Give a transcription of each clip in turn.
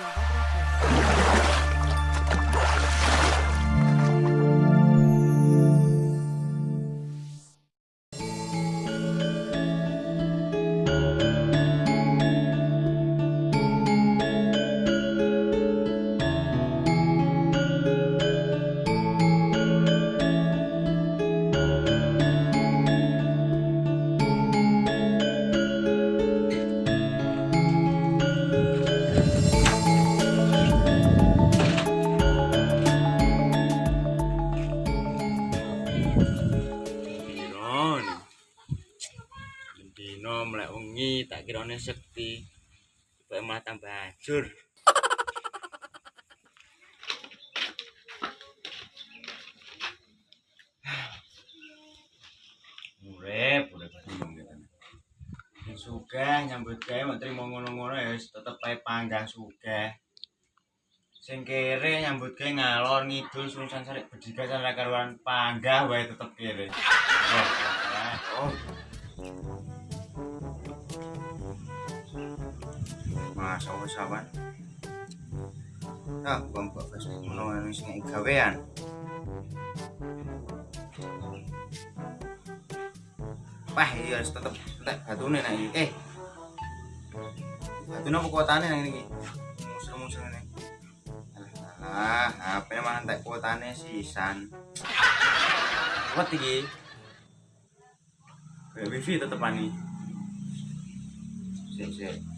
Obrigado. Kirane sekti. Kok malah tambah hancur. Urip, urip sugih nyambut gawe mek trimo ngono-ngono ya tetep ae panggah sugih. Sing kere nyambut gawe ngalor ngidul surusan sarik bedigasan ra karuan panggah wae tetep kere. Masa wis awan. Ah, bukan mbok wis nek gawean. Wah, iya wis tetep entek batune nek. Eh. Batune apa kuotane nang iki? Musul-musul ngene. Alah, HP malah entek kuotane sisan. Kuat iki. Wifi tetepan nih. Sik, sik.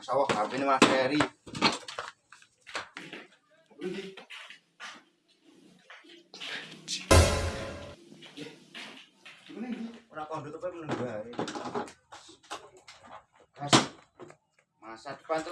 Masya Allah, HP ini mas Ferry. Ora kondut apa meneng bae. Gas. Masa depan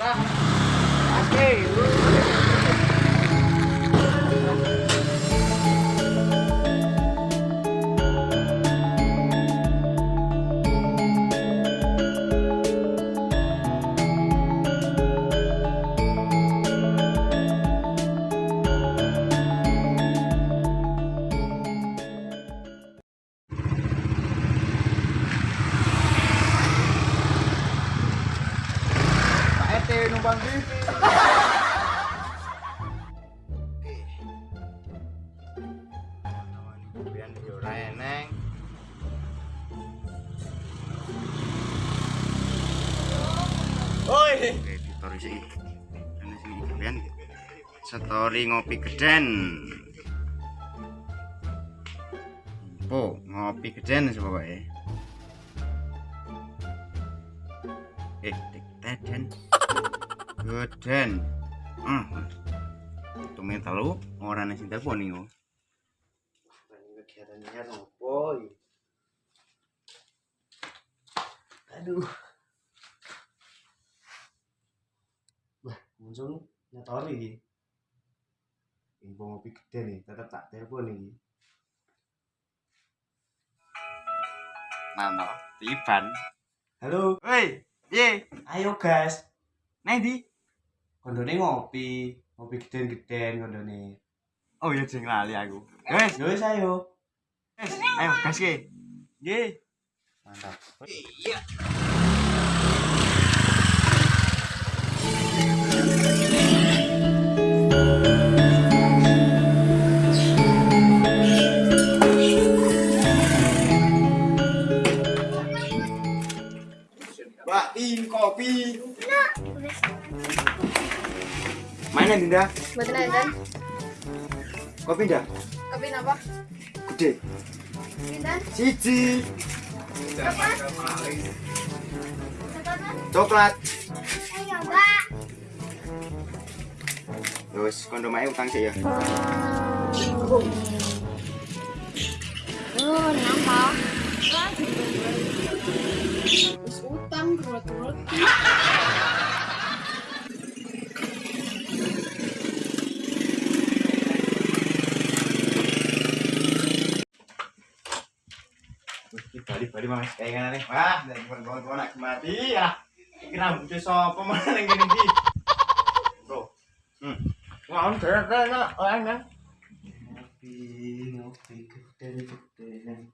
Oi, editor isi. Ini sini biyen iki. Story ngopi geden. Oh, ngopi geden sih pokoknya. Eh, dik teden. Geden. Ah. Tumen telu ora nang sing telepon iki? aduh muncul nyetori iki info ngopi gede nih tetep tak telepon iki Mano, tiban. halo Woi, piye? ayo gas Nang ndi? kondone ngopi ngopi geden-geden kondone Oh iya jeng lali aku. Wes, yo wis ayo wes, ayo gas ke. Nggih. mantap Mbak Tin kopi. Mana Dinda? Buat Nathan, Kopi ndak? kopi apa? Gede. Nathan, Siji. apa? Coklat. Ayo, Mbak. Terus kondom ae utang sih ya. Oh, kenapa? orang gerut-gerut bari mas. Kayak nih. wah nek kon-kon nak mati ya. Iki rambute sapa mana yang gini bro. Hmm. Wah on ter ter nak orang ngopi ngopi gede gede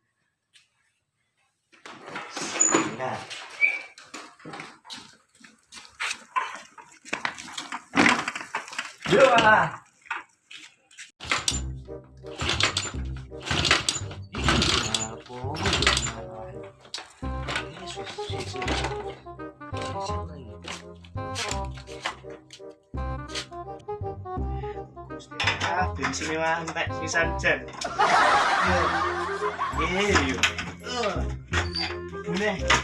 Yo lah. Ah, bensin ini mah entek sisan jan. Iya, yo. Ini.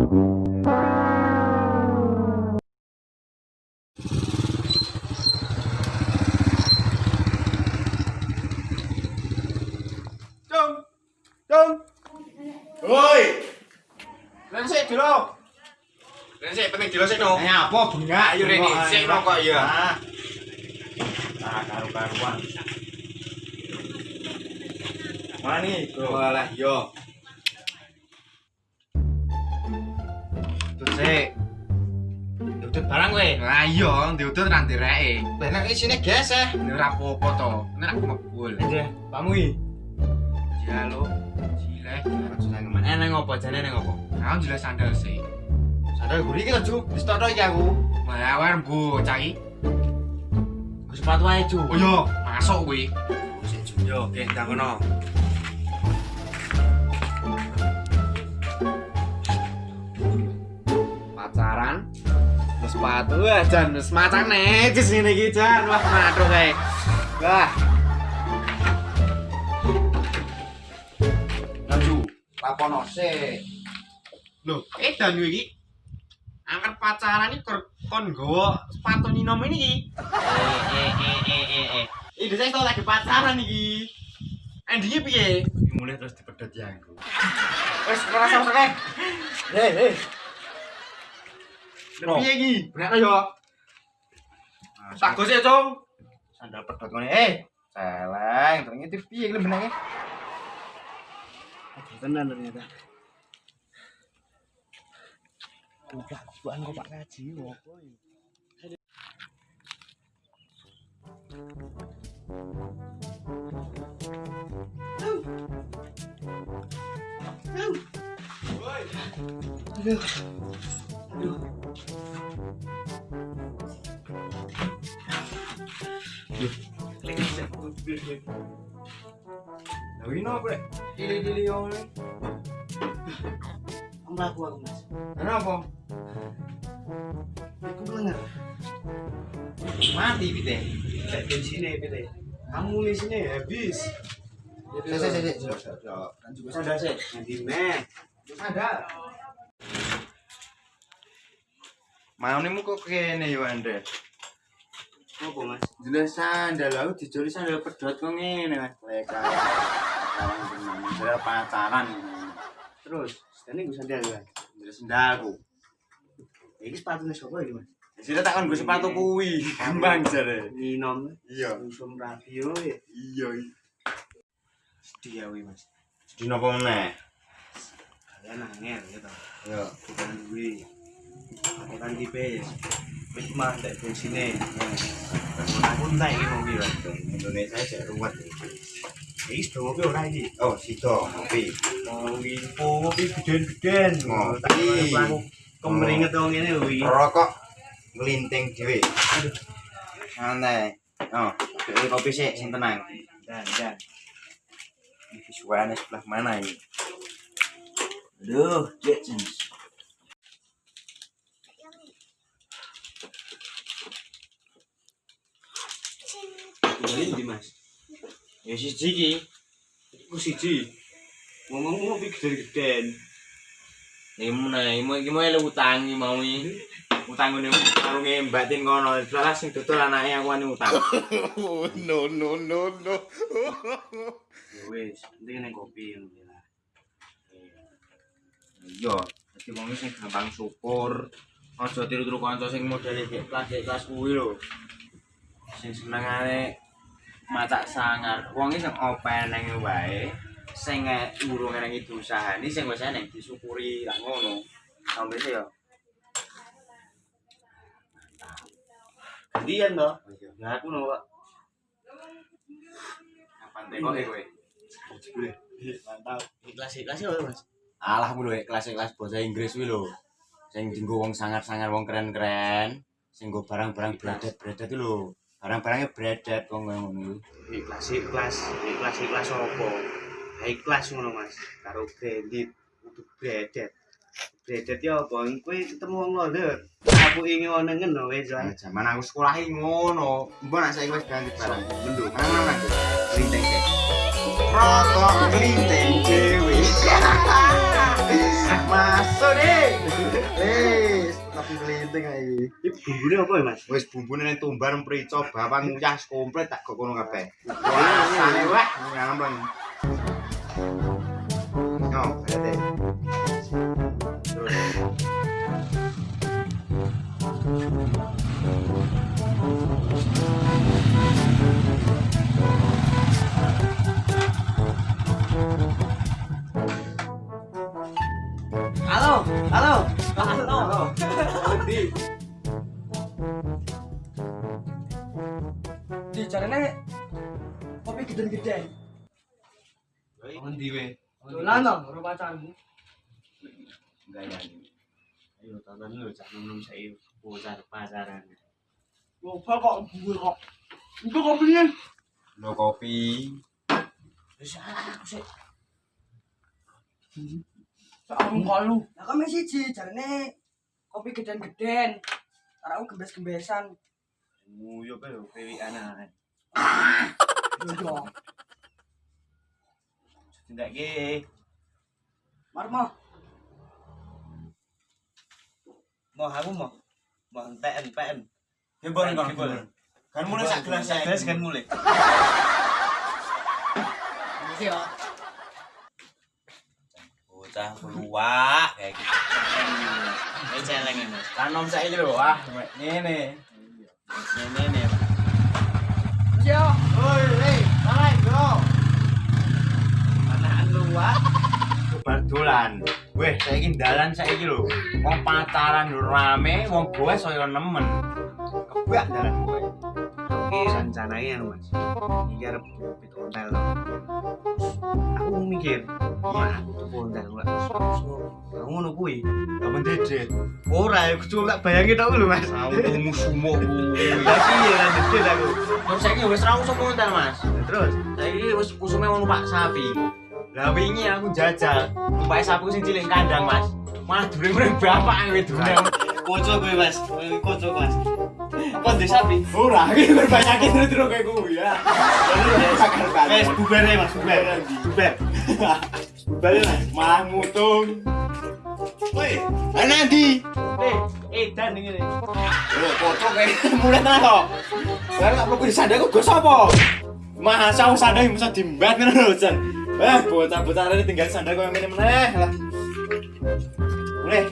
Cung. Cung. Woi. Lan sik dulu. Lan sik penting. Eh apa bengak Ayo, Reni, sik rokok, ya. Ah. Ah, karu-karuan. Bro? Walah yo. Sik. Udut barang kowe. Lah iya, diudut udut ra ndereke. Lah nek isine geseh. Ora apa-apa to. Nek aku mebul. Nggih, Pak Mui. Jalo. Cile, aku seneng Eneng opo jane neng opo? Aku jelas sandal sih. Sandal guri iki lho, Cuk. Wis tok iki aku. Mbah awar bu, cai. Sepatu ae, Cuk. Oh iya, masuk kowe. Sik, Cuk. Yo, oke, dak ngono. Pacaran Terus sepatu wah jan wis macan necis ngene iki jan wah madho kae. Wah. Laju. Lapono sik. Loh, eh dan iki angkat pacaran iki kon nggawa sepatu ninom ini iki. Eh eh eh eh eh eh. Ini saya tau lagi pacaran iki. Endingnya piye? Mulai terus dipedhot ya aku. Wes ngerasa usah Hei, hei. Piye iki? Bener yo. Tak gosek, Cung. Sandal ngene. Eh, celeng. Ternyata piye iki benenge? Tenan ternyata. Enggak, bukan kok Pak Kaji, ngopo iki? Lah ini apa, Rek? Dili-dili yo ngene. Mlaku aku, Mas. Kenapa? Iku melengar. Mati pite. Lek bensinnya pite. Amunisinya habis. Sik, sik, sik, sik. Sik, sik. Kan juga sandal sik. Nanti meh. Sandal. Mau nih kok kene yo, Andre. Ngopo, Mas? Jelas sandal aku dijoli sandal pedhot kok ngene, Mas. Leka. Sandal pacaran. Terus, sedane gue sandal ya. Jelas sandalku. Iki sepatune sapa iki, Mas? Sira takon gue sepatu kuwi, gampang jare. Ninom. Iya. Usum radio ya. Iya. Sedih ya, wi, Mas. Di napa meneh? Kalian angel ya toh. Yo. Bukan gue. Wis mah bensine. Aku entek iki mobil. Indonesia ruwet. Iki sudah ora iki. Oh, sido ngopi. Ngopi geden-geden. Ngopi. Wong ngene iki. Rokok dhewe. Aduh. Oh, kopi sih, sing tenang. Dan dan. Ini visualnya sebelah mana ini? Aduh, Jetsons. Ini di Mas. Ya siji iki. Iku siji. Ngomong ngopi gede-geden. Ini mau nih, mau gimana lu utangi mau ini? utang ngene warunge Mbak Tin kono. Salah sing dodol anake aku ane utang. no no no no Ya wis, penting ning kopi ngono lah. Iya, dadi wong sing gampang syukur. Aja tiru-tiru kanca sing modele kayak kelas kelas kuwi lho. Sing senengane matak sangar. Wong sing openeng wae. Sing urung nang itu usahane sing wis eneng disyukuri lah ngono. Sampe sih ya. Gantian to. Lah aku no, Pak. Kapan teko kowe? Mantap. Ya, Mas. Alah mulu kelas-kelas bahasa Inggris kuwi lho. Sing dienggo wong sangar-sangar wong keren-keren, sing nggo barang-barang bredet-bredet itu lho. barang-barangnya beredar kok ngono ngono ikhlas ikhlas ikhlas ikhlas opo ikhlas ngono Mas. Karo kredit untuk beredar beredar ya opo kuwi ketemu wong lho aku ingin ngono ngono wae jan zaman aku sekolah ngono. Mbo nek saiki wis ganti barang mendung. Ana lagi rintek rokok Linteng ae. Iki bumbune apa ya, Mas? Wis bumbune ning tumbar mrico bawang nguyah komplit tak kok kono kabeh. Rasane wah ngampleng. Yo, berarti. Terus. Kopi gede-gede. Ngendi we? Dolan dong, karo pacarmu. Enggak ya. Ayo tonton lu cak nom saya bocah pacaran. Lupa kok gue kok. Itu kopinya. Lo kopi. Wis aku sih. Aku kalu. Lah kan mesti siji jarane kopi geden-geden. Karo gembes-gembesan. Nguyo pe pewi anak. Yo yo. Tindak ge. Marmo. Mau aku mau. Mau enten. Gembon kon gembon. Kan mulai sak gelas sak gelas kan mulai. Iki yo. Bocah keluak kayak gitu. Ini celeng ini. Mas. Kan nom saiki lho, wah ngene. Ini. Yo. Oi, hei, hai, bro. Lu. Bar dolan. Weh, saiki dalan saiki lho. Wong pacaran lho rame, wong gue saya nemen. Kebak dalan gue. Oke, rencananya anu, Mas. Iki arep pit hotel. Aku mikir, wah, tuh hotel enggak. Ngono kuwi. Kapan dedet? Ora, aku cuma tak bayangin tau lho, Mas. Autumu sumo kuwi. Lah piye lan dedet aku. Terus saiki wis ra usah konten, Mas. Terus, Saiki wis usume wong numpak sapi. Lah wingi aku jajal, numpak sapi sing cilik kandang, Mas. Malah durung-durung bapak wis durung. kocok gue, Mas. Kocok, Mas. Kok ndek sapi? Ora, iki berbanyakin terus-terus kayak gue ya. Wes bubar ya, Mas. Bubar. Bubar. Bubar ya, Mas. Malah mutung. Woi, Ana ndi? eh, edan ini. Lho, kocok kayak mulai tenan kok. Saya gak perlu disandai kok gue sapa? Masa wong sandai bisa dimbat ngono lho, Jan. Eh, bocah-bocah ini tinggal sandai kok yang meneh lah. Mulai.